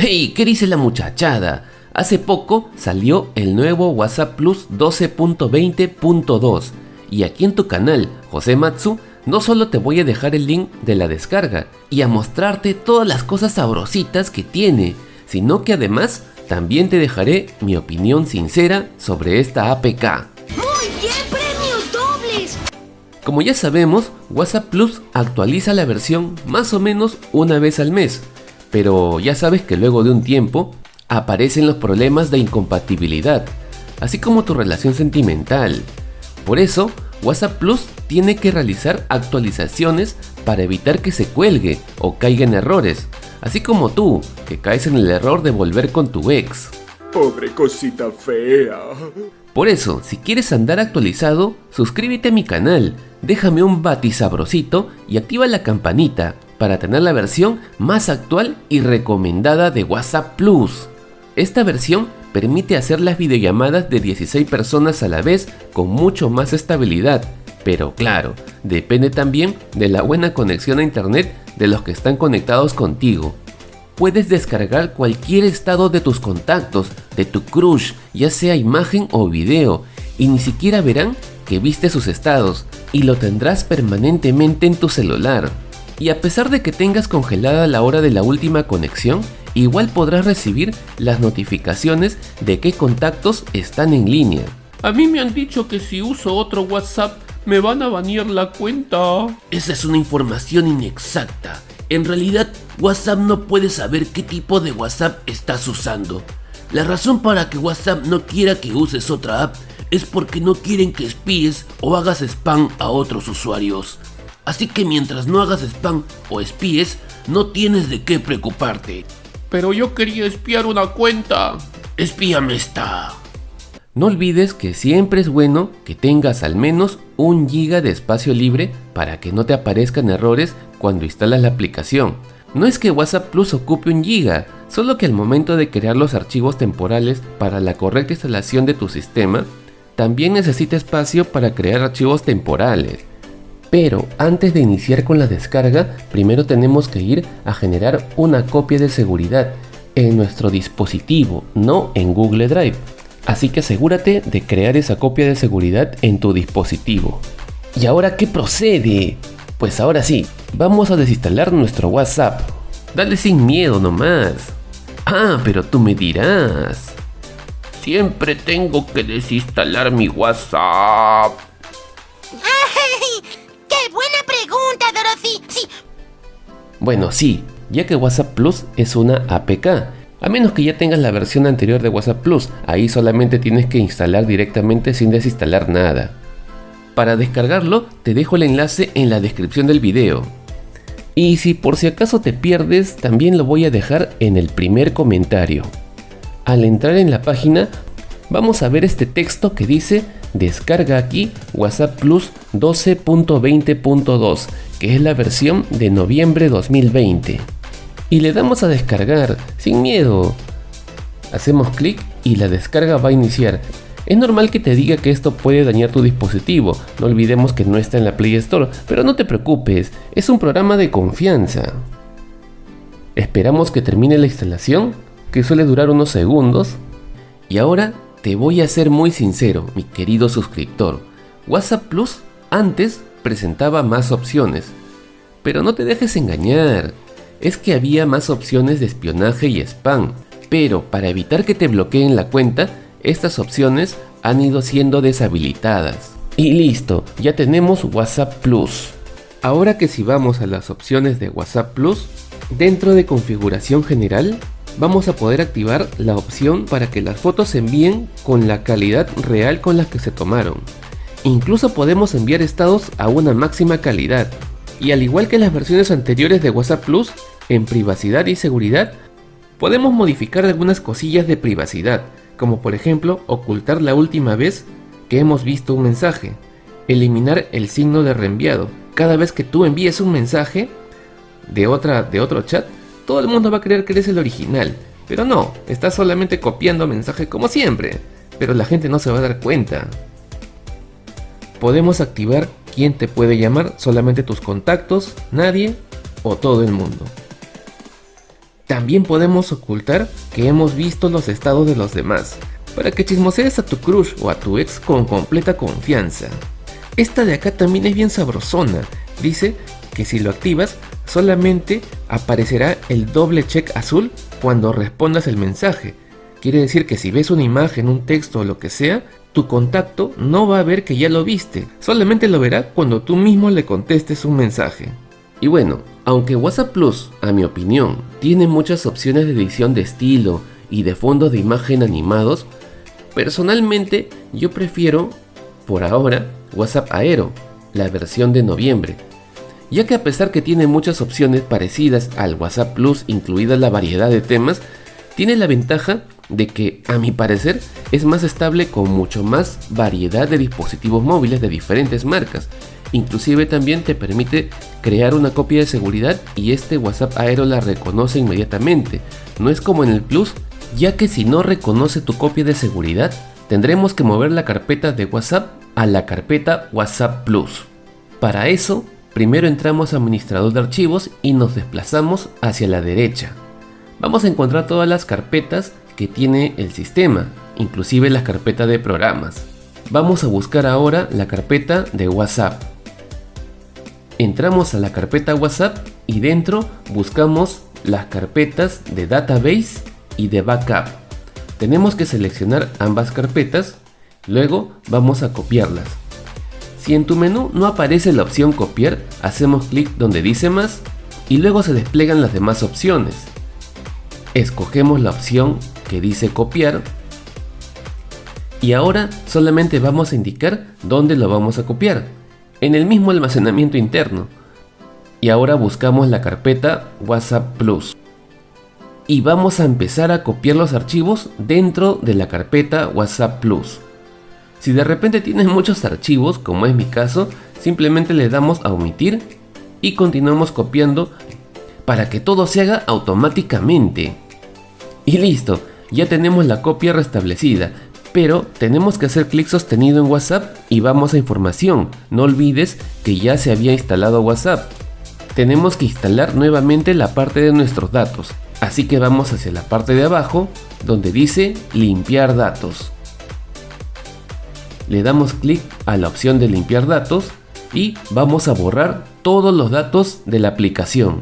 ¡Hey! ¿Qué dice la muchachada? Hace poco salió el nuevo WhatsApp Plus 12.20.2 y aquí en tu canal, José Matsu, no solo te voy a dejar el link de la descarga y a mostrarte todas las cosas sabrositas que tiene, sino que además también te dejaré mi opinión sincera sobre esta APK. ¡Muy bien, premios dobles! Como ya sabemos, WhatsApp Plus actualiza la versión más o menos una vez al mes, pero ya sabes que luego de un tiempo aparecen los problemas de incompatibilidad, así como tu relación sentimental. Por eso, WhatsApp Plus tiene que realizar actualizaciones para evitar que se cuelgue o caiga en errores, así como tú, que caes en el error de volver con tu ex. Pobre cosita fea. Por eso, si quieres andar actualizado, suscríbete a mi canal, déjame un bati sabrosito y activa la campanita para tener la versión más actual y recomendada de WhatsApp Plus. Esta versión permite hacer las videollamadas de 16 personas a la vez con mucho más estabilidad, pero claro, depende también de la buena conexión a internet de los que están conectados contigo. Puedes descargar cualquier estado de tus contactos, de tu crush, ya sea imagen o video, y ni siquiera verán que viste sus estados, y lo tendrás permanentemente en tu celular. Y a pesar de que tengas congelada la hora de la última conexión, igual podrás recibir las notificaciones de qué contactos están en línea. A mí me han dicho que si uso otro WhatsApp me van a banear la cuenta. Esa es una información inexacta. En realidad, WhatsApp no puede saber qué tipo de WhatsApp estás usando. La razón para que WhatsApp no quiera que uses otra app es porque no quieren que espíes o hagas spam a otros usuarios. Así que mientras no hagas spam o espíes, no tienes de qué preocuparte. Pero yo quería espiar una cuenta. Espíame esta. No olvides que siempre es bueno que tengas al menos un giga de espacio libre para que no te aparezcan errores cuando instalas la aplicación. No es que WhatsApp Plus ocupe un giga, solo que al momento de crear los archivos temporales para la correcta instalación de tu sistema, también necesita espacio para crear archivos temporales. Pero antes de iniciar con la descarga, primero tenemos que ir a generar una copia de seguridad en nuestro dispositivo, no en Google Drive. Así que asegúrate de crear esa copia de seguridad en tu dispositivo. ¿Y ahora qué procede? Pues ahora sí, vamos a desinstalar nuestro WhatsApp. Dale sin miedo nomás. Ah, pero tú me dirás. Siempre tengo que desinstalar mi WhatsApp. Bueno, sí, ya que WhatsApp Plus es una APK a menos que ya tengas la versión anterior de WhatsApp Plus, ahí solamente tienes que instalar directamente sin desinstalar nada. Para descargarlo, te dejo el enlace en la descripción del video. Y si por si acaso te pierdes, también lo voy a dejar en el primer comentario. Al entrar en la página, vamos a ver este texto que dice descarga aquí WhatsApp Plus 12.20.2, que es la versión de noviembre 2020 y le damos a descargar sin miedo. Hacemos clic y la descarga va a iniciar. Es normal que te diga que esto puede dañar tu dispositivo, no olvidemos que no está en la Play Store, pero no te preocupes, es un programa de confianza. Esperamos que termine la instalación, que suele durar unos segundos. Y ahora te voy a ser muy sincero, mi querido suscriptor. WhatsApp Plus antes presentaba más opciones, pero no te dejes engañar es que había más opciones de espionaje y spam, pero para evitar que te bloqueen la cuenta, estas opciones han ido siendo deshabilitadas. Y listo, ya tenemos WhatsApp Plus. Ahora que si vamos a las opciones de WhatsApp Plus, dentro de configuración general, vamos a poder activar la opción para que las fotos se envíen con la calidad real con la que se tomaron. Incluso podemos enviar estados a una máxima calidad, y al igual que las versiones anteriores de WhatsApp Plus, en privacidad y seguridad, podemos modificar algunas cosillas de privacidad, como por ejemplo ocultar la última vez que hemos visto un mensaje, eliminar el signo de reenviado. Cada vez que tú envíes un mensaje de, otra, de otro chat, todo el mundo va a creer que eres el original, pero no, estás solamente copiando mensaje como siempre, pero la gente no se va a dar cuenta. Podemos activar quién te puede llamar, solamente tus contactos, nadie o todo el mundo. También podemos ocultar que hemos visto los estados de los demás, para que chismosees a tu crush o a tu ex con completa confianza. Esta de acá también es bien sabrosona, dice que si lo activas solamente aparecerá el doble check azul cuando respondas el mensaje. Quiere decir que si ves una imagen, un texto o lo que sea, tu contacto no va a ver que ya lo viste, solamente lo verá cuando tú mismo le contestes un mensaje. Y bueno, aunque WhatsApp Plus, a mi opinión, tiene muchas opciones de edición de estilo y de fondos de imagen animados, personalmente yo prefiero, por ahora, WhatsApp Aero, la versión de noviembre, ya que a pesar que tiene muchas opciones parecidas al WhatsApp Plus, incluida la variedad de temas, tiene la ventaja de que, a mi parecer, es más estable con mucho más variedad de dispositivos móviles de diferentes marcas. Inclusive también te permite crear una copia de seguridad y este WhatsApp Aero la reconoce inmediatamente. No es como en el Plus, ya que si no reconoce tu copia de seguridad, tendremos que mover la carpeta de WhatsApp a la carpeta WhatsApp Plus. Para eso, primero entramos a administrador de archivos y nos desplazamos hacia la derecha. Vamos a encontrar todas las carpetas que tiene el sistema, inclusive las carpetas de programas. Vamos a buscar ahora la carpeta de WhatsApp. Entramos a la carpeta WhatsApp y dentro buscamos las carpetas de database y de backup. Tenemos que seleccionar ambas carpetas, luego vamos a copiarlas. Si en tu menú no aparece la opción copiar, hacemos clic donde dice más y luego se despliegan las demás opciones. Escogemos la opción que dice copiar y ahora solamente vamos a indicar dónde lo vamos a copiar, en el mismo almacenamiento interno. Y ahora buscamos la carpeta WhatsApp Plus. Y vamos a empezar a copiar los archivos dentro de la carpeta WhatsApp Plus. Si de repente tienes muchos archivos, como es mi caso, simplemente le damos a omitir y continuamos copiando para que todo se haga automáticamente. Y listo, ya tenemos la copia restablecida, pero tenemos que hacer clic sostenido en WhatsApp y vamos a información. No olvides que ya se había instalado WhatsApp. Tenemos que instalar nuevamente la parte de nuestros datos, así que vamos hacia la parte de abajo donde dice limpiar datos. Le damos clic a la opción de limpiar datos y vamos a borrar todos los datos de la aplicación.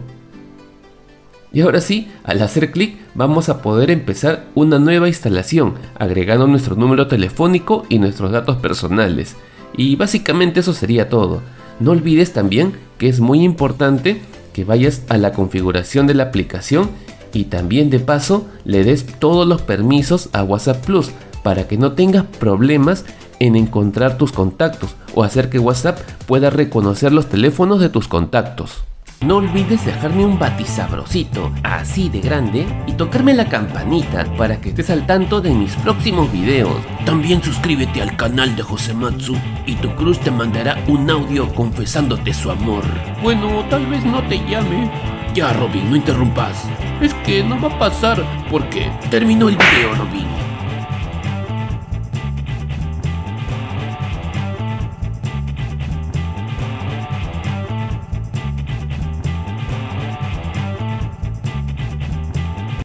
Y ahora sí, al hacer clic vamos a poder empezar una nueva instalación, agregando nuestro número telefónico y nuestros datos personales. Y básicamente eso sería todo. No olvides también que es muy importante que vayas a la configuración de la aplicación y también de paso le des todos los permisos a WhatsApp Plus para que no tengas problemas en encontrar tus contactos o hacer que WhatsApp pueda reconocer los teléfonos de tus contactos. No olvides dejarme un batisabrosito así de grande y tocarme la campanita para que estés al tanto de mis próximos videos. También suscríbete al canal de Josematsu y tu cruz te mandará un audio confesándote su amor. Bueno, tal vez no te llame. Ya, Robin, no interrumpas. Es que no va a pasar porque terminó el video, Robin.